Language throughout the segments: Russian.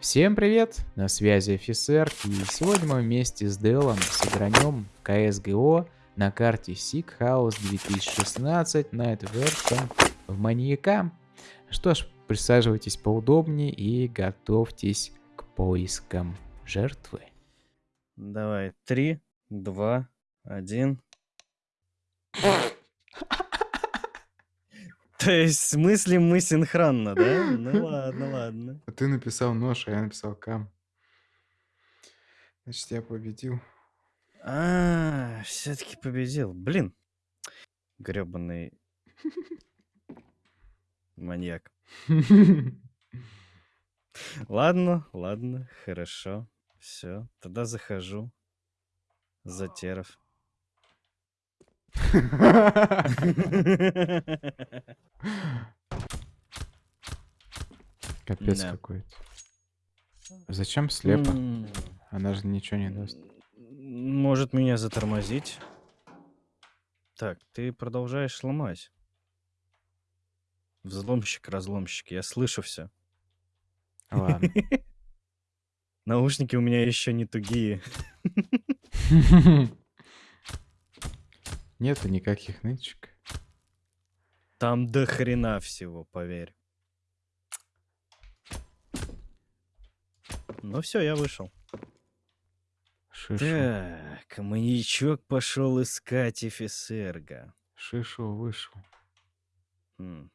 Всем привет, на связи офицер, и сегодня мы вместе с Делом сыгранем в CSGO на карте Sick House 2016 Night Version в маньяка. Что ж, присаживайтесь поудобнее и готовьтесь к поискам жертвы. Давай, три, два, один. То есть, смысле мы синхронно, да? Ну ладно, ладно. А ты написал нож, а я написал кам. Значит, я победил. А, все-таки победил. Блин. гребаный маньяк. Ладно, ладно, хорошо. Все, тогда захожу. Затеров. Капец Да. какой-то. Зачем слепо? Она же ничего не даст. Может меня затормозить? Так, ты продолжаешь ломать. Взломщик, разломщик, я слышу все. Ладно. Наушники у меня еще не тугие. Нету никаких нычек. Там до хрена всего, поверь. Ну все, я вышел. Шишу. Так, маньячок пошел искать офицерга. Шишу вышел. Хм.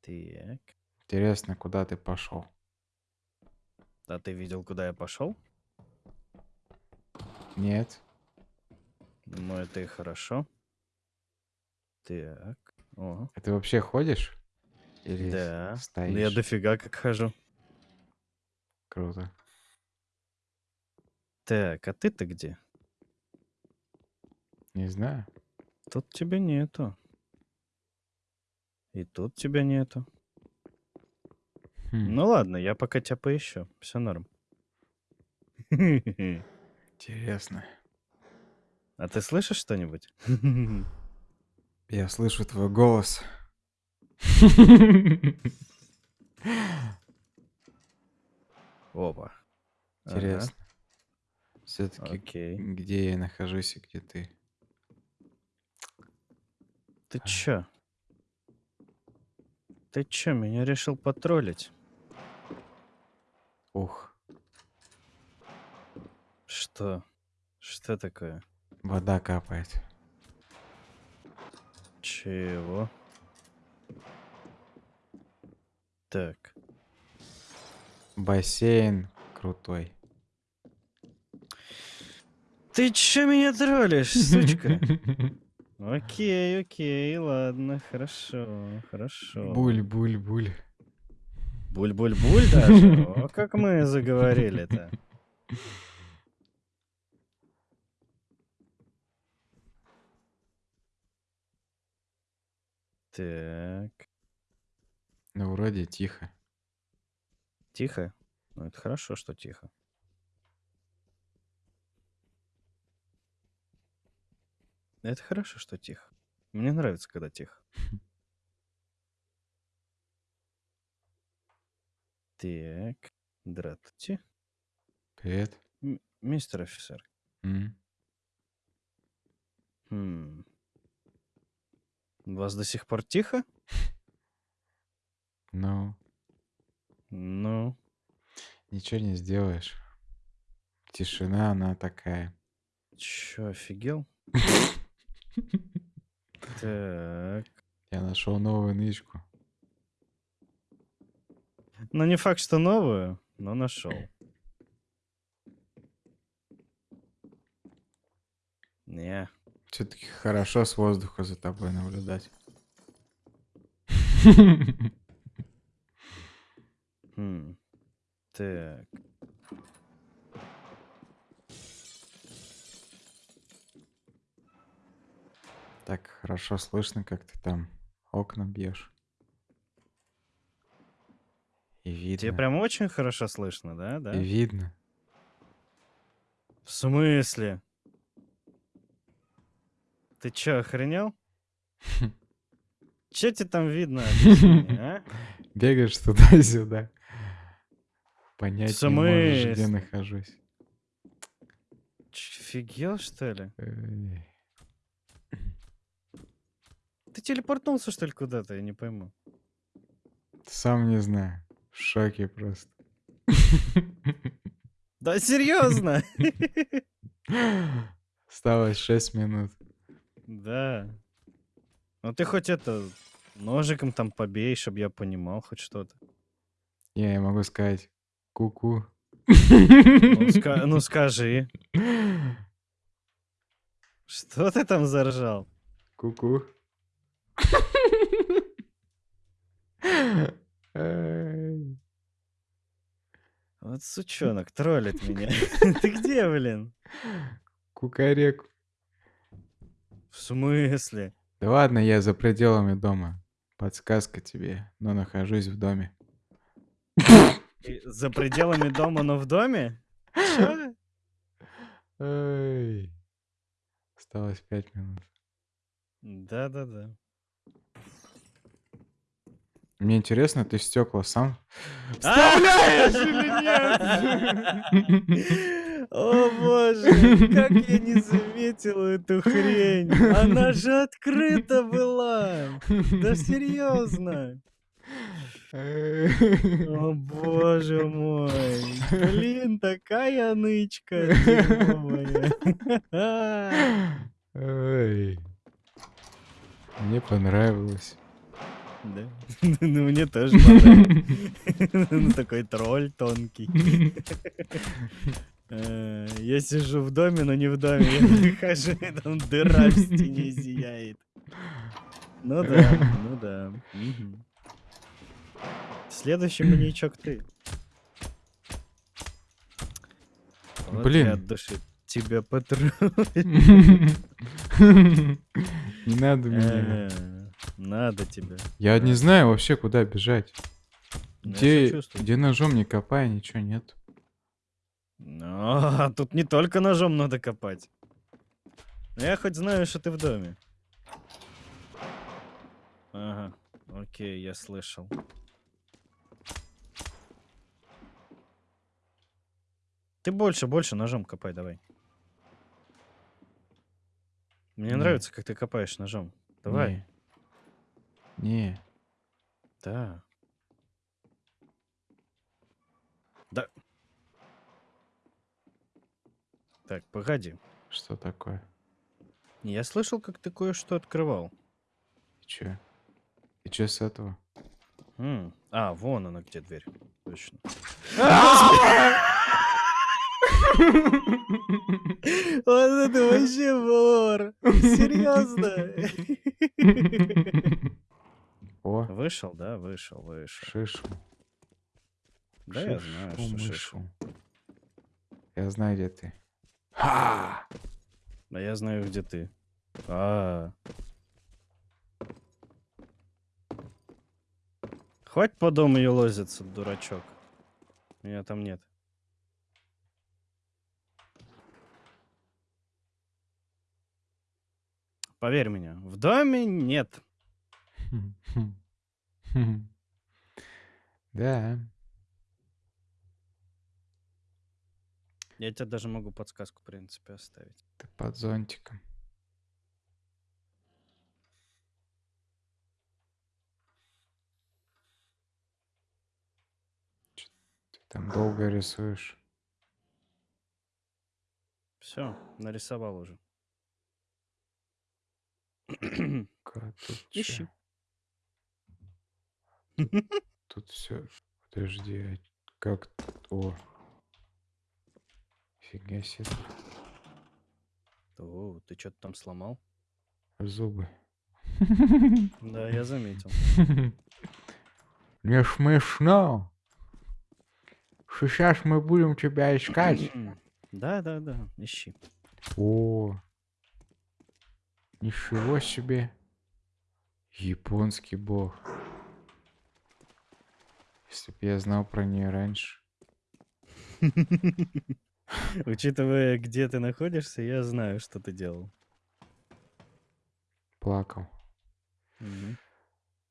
Так. Интересно, куда ты пошел? А ты видел, куда я пошел? Нет. Ну, это и хорошо. Так. О, А ты вообще ходишь? Или да. стоишь? Ну, Я дофига как хожу. Круто. Так, а ты-то где? Не знаю. Тут тебя нету. И тут тебя нету. Хм, Ну ладно, я пока тебя поищу. Все норм. Интересно. А ты слышишь что-нибудь? Я слышу твой голос. Опа. Ага, Интересно. Все-таки Окей. где я нахожусь и где ты? Ты чё? Ты чё, меня решил потроллить? Ух, Что? Что такое? Вода капает. Чего? Так. Бассейн крутой. Ты чё меня троллишь, сучка? Окей, окей, ладно, хорошо, хорошо. Буль, буль, буль. Буль-буль-буль даже? О, как мы заговорили-то. Так, Ну, вроде тихо. тихо? Ну, это хорошо, что тихо. Это хорошо, что тихо. Мне нравится, когда тихо. Так, здравствуйте. Привет. М- Мистер офицер. М? Хм. У вас до сих пор тихо? Ну, Ну, ничего не сделаешь. Тишина, она такая. чё, офигел? Так. Я нашел новую нычку. Ну, не факт, что новую, но нашел. Не. Все-таки хорошо с воздуха за тобой наблюдать. Хм. Так. Так хорошо слышно, как ты там окна бьешь. И видно. Тебе прям очень хорошо слышно, да? Да? И видно. В смысле? Ты чё, охренел? Чё тебе там видно? А? Бегаешь туда-сюда. Понять не можешь, где нахожусь. Ч- Офигел, что ли? Эй. Ты телепортнулся, что ли, куда-то? Я не пойму. Сам не знаю. В шоке просто. Да серьезно? Осталось 6 минут. Да. Ну ты хоть это ножиком там побей, чтобы я понимал хоть что-то. Я, я могу сказать ку-ку. Ну, ска- ну скажи, что ты там заржал? Ку-ку. Вот сучонок троллит меня. Ты где, блин? Кукарек. В смысле? Да ладно, я за пределами дома. Подсказка тебе, но нахожусь в доме. За пределами дома, но в доме? Эй. Осталось 5 минут. Да-да-да. Мне интересно, ты стекла сам Вставляешь или нет? О боже, как я не заметил эту хрень. Она же открыта была. Да серьезно. О боже мой. Блин, такая нычка. Эй. Мне понравилось. Да. Ну, мне тоже понравилось. Ну, такой тролль тонкий. Э, Я сижу в доме, но не в доме. Я выхожу, и там дыра в стене зияет. Ну да, ну да. Следующий маньячок ты. Вот Блин. я от души тебя потру. Не надо меня. Э, Надо тебя. Я не знаю вообще, куда бежать. Ну, Где, ножом не копай, ничего нет. А, тут не только ножом надо копать. Ну, Я хоть знаю, что ты в доме. Ага, окей, я слышал. Ты больше, больше ножом копай, давай. Мне Не. нравится, как ты копаешь ножом. Давай. Не. Не. Да. Да. Так, погоди. Что такое? Я слышал, как ты кое-что открывал. И чё? И чё с этого? М, А, вон она где дверь. Точно. Вот это вообще вор. Серьезно. О, Вышел, да? Вышел, вышел. шишу. Да, я знаю, что шишу. Я знаю, где ты. Ха! А я знаю, где ты. А. Хватит по дому ее лозиться, дурачок. Меня там нет. Поверь мне, в доме нет. Хм, хм, хм. Да. Я тебе даже могу подсказку, в принципе, оставить. Ты под зонтиком. Ты там долго рисуешь. Все, нарисовал уже. Ищи. Тут все. Подожди, а как? О. Фига себе. О, ты что-то там сломал? Зубы. Да, я заметил. Не смешно. Сейчас мы будем тебя искать. Да, да, да, ищи. О, ничего себе. Японский бог. Если бы я знал про нее раньше. Учитывая, где ты находишься, я знаю, что ты делал. Плакал.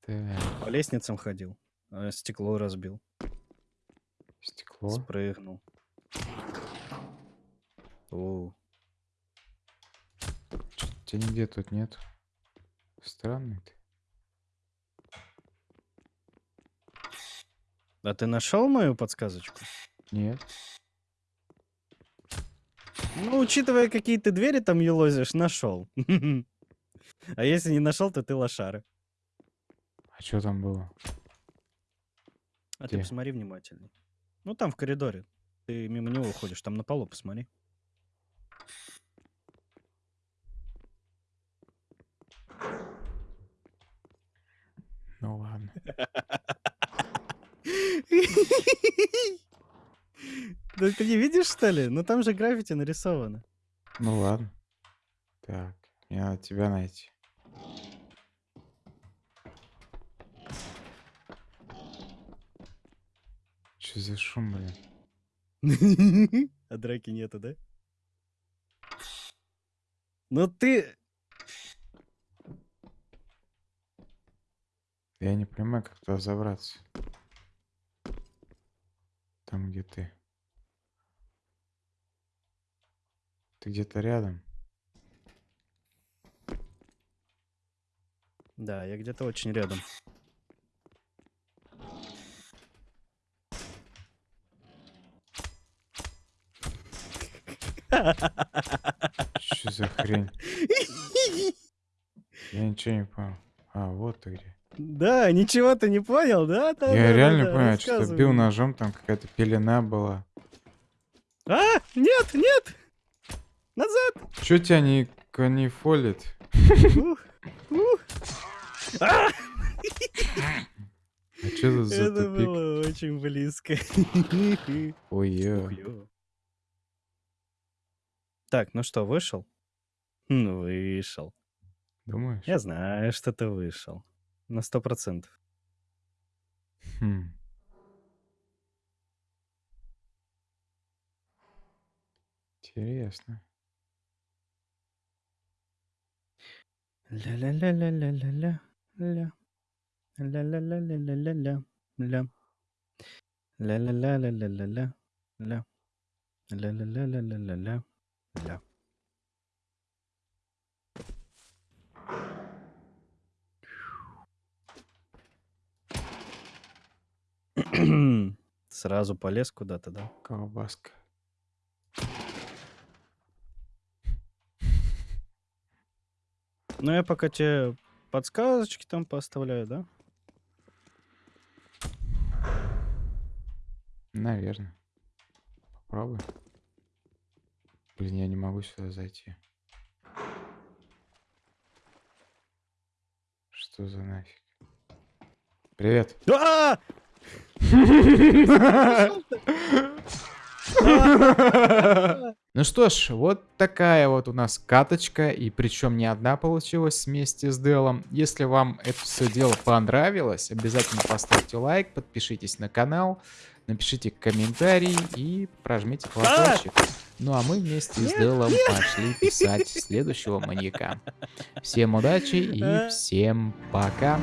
Так, По лестницам ходил, а стекло разбил. Стекло. Спрыгнул. О, Тебя нигде тут нет. Странный ты. а ты нашел мою подсказочку? Нет. Ну, учитывая, какие ты двери там елозишь, нашел. А если не нашел, то ты лошара. А что там было? А ты Где? посмотри внимательней. Ну, там в коридоре. Ты мимо него уходишь, там на полу посмотри. Ну ладно. Да ты не видишь, что ли? Ну там же граффити нарисовано. Ну ладно. Так, мне надо тебя найти. Что за шум, блин? А драки нету, да? Ну ты... Я не понимаю, как туда забраться. Там, где ты. Ты где-то рядом. Да, я где-то очень рядом. Что за хрень? Я ничего не понял. А, вот ты где. Да, ничего ты не понял, да? Да, Я да, реально да, понял, что бил ножом, там какая-то пелена была. А, нет, нет! Назад! Чё тебя не канифолит? А, тут за Это тупик? было очень близко. Ой. Так, ну что, вышел? Ну, вышел. Думаешь? Я знаю, что ты вышел. На сто процентов. Хм. Интересно. Ля-ля-ля-ля-ля-ля-ля. Ля. Ля-ля-ля-ля-ля-ля-ля. Ля. Ля-ля-ля-ля-ля-ля-ля. Ля. Ля-ля-ля-ля-ля-ля-ля. Ля. Сразу полез куда-то, да? Колбаска. Ну, я пока тебе подсказочки там поставляю, да? Наверное. Попробуй. Блин, я не могу сюда зайти. Что за нафиг? Привет. А! Ну что ж, вот такая вот у нас каточка, и причем не одна получилась вместе с Делом. Если вам это все дело понравилось, обязательно поставьте лайк, подпишитесь на канал, напишите комментарий и прожмите колокольчик. Ну а мы вместе с Делом пошли писать следующего маньяка. Всем удачи и всем пока.